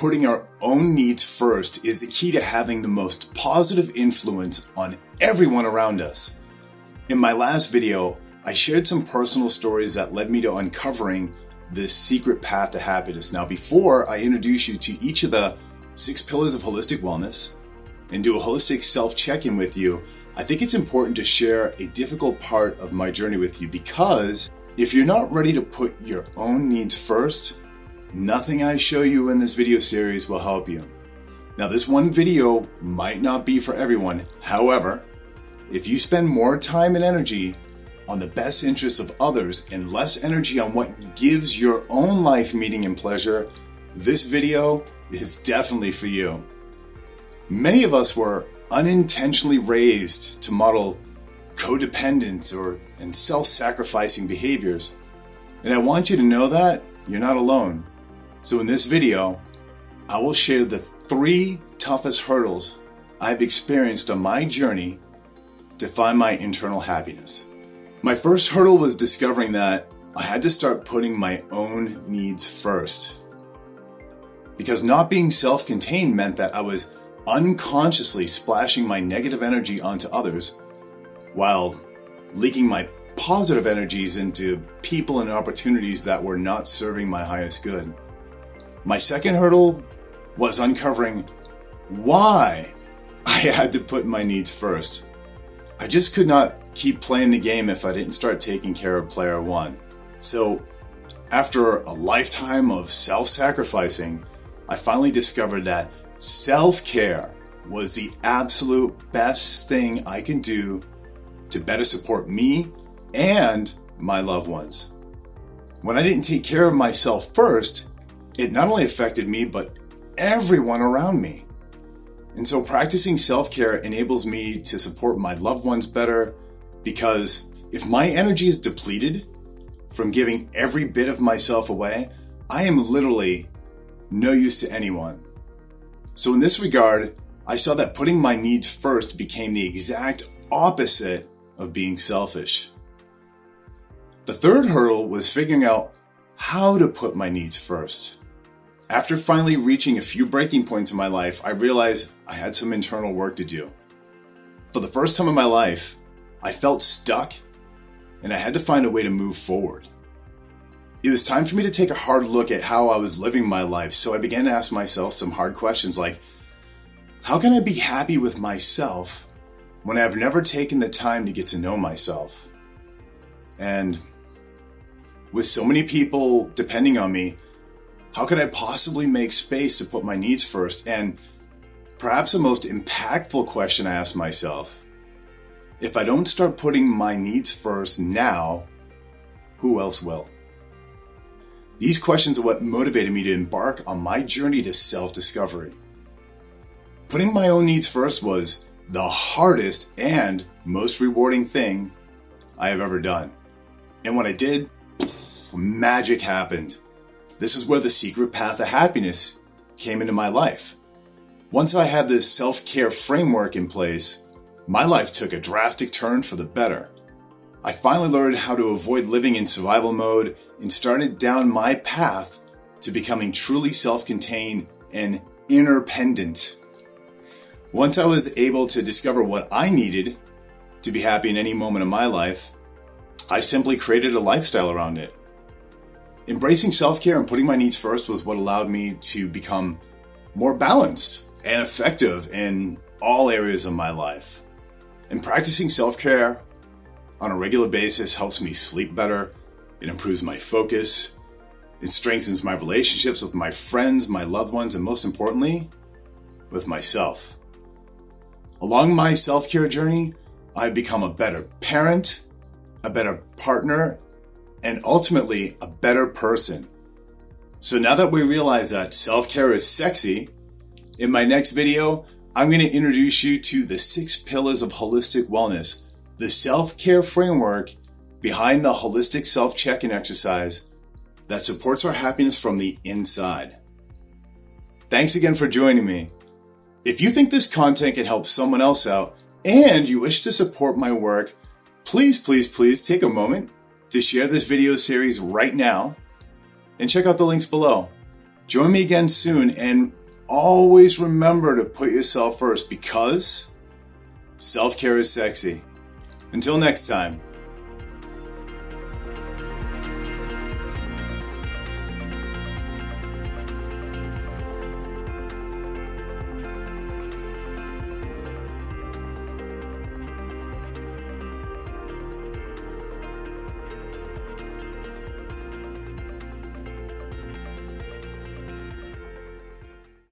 putting our own needs first is the key to having the most positive influence on everyone around us. In my last video, I shared some personal stories that led me to uncovering this secret path to happiness. Now, before I introduce you to each of the six pillars of holistic wellness and do a holistic self check in with you, I think it's important to share a difficult part of my journey with you because if you're not ready to put your own needs first, nothing I show you in this video series will help you. Now, this one video might not be for everyone. However, if you spend more time and energy on the best interests of others and less energy on what gives your own life meaning and pleasure, this video is definitely for you. Many of us were unintentionally raised to model codependent or and self-sacrificing behaviors. And I want you to know that you're not alone. So in this video, I will share the three toughest hurdles I've experienced on my journey to find my internal happiness. My first hurdle was discovering that I had to start putting my own needs first. Because not being self-contained meant that I was unconsciously splashing my negative energy onto others while leaking my positive energies into people and opportunities that were not serving my highest good. My second hurdle was uncovering why I had to put my needs first. I just could not keep playing the game if I didn't start taking care of player one. So, after a lifetime of self sacrificing, I finally discovered that self care was the absolute best thing I can do to better support me and my loved ones. When I didn't take care of myself first, it not only affected me, but everyone around me. And so practicing self-care enables me to support my loved ones better because if my energy is depleted from giving every bit of myself away, I am literally no use to anyone. So in this regard, I saw that putting my needs first became the exact opposite of being selfish. The third hurdle was figuring out how to put my needs first. After finally reaching a few breaking points in my life, I realized I had some internal work to do. For the first time in my life, I felt stuck and I had to find a way to move forward. It was time for me to take a hard look at how I was living my life, so I began to ask myself some hard questions like, how can I be happy with myself when I've never taken the time to get to know myself? And with so many people depending on me, how could I possibly make space to put my needs first? And perhaps the most impactful question I ask myself if I don't start putting my needs first now, who else will? These questions are what motivated me to embark on my journey to self discovery. Putting my own needs first was the hardest and most rewarding thing I have ever done. And when I did, magic happened. This is where the secret path of happiness came into my life. Once I had this self-care framework in place, my life took a drastic turn for the better. I finally learned how to avoid living in survival mode and started down my path to becoming truly self-contained and interdependent. Once I was able to discover what I needed to be happy in any moment of my life, I simply created a lifestyle around it. Embracing self-care and putting my needs first was what allowed me to become more balanced and effective in all areas of my life. And practicing self-care on a regular basis helps me sleep better, it improves my focus, it strengthens my relationships with my friends, my loved ones, and most importantly, with myself. Along my self-care journey, I've become a better parent, a better partner, and ultimately a better person. So now that we realize that self-care is sexy, in my next video, I'm going to introduce you to the six pillars of holistic wellness, the self-care framework behind the holistic self-check-in exercise that supports our happiness from the inside. Thanks again for joining me. If you think this content can help someone else out and you wish to support my work, please, please, please take a moment to share this video series right now and check out the links below. Join me again soon and always remember to put yourself first because self care is sexy. Until next time.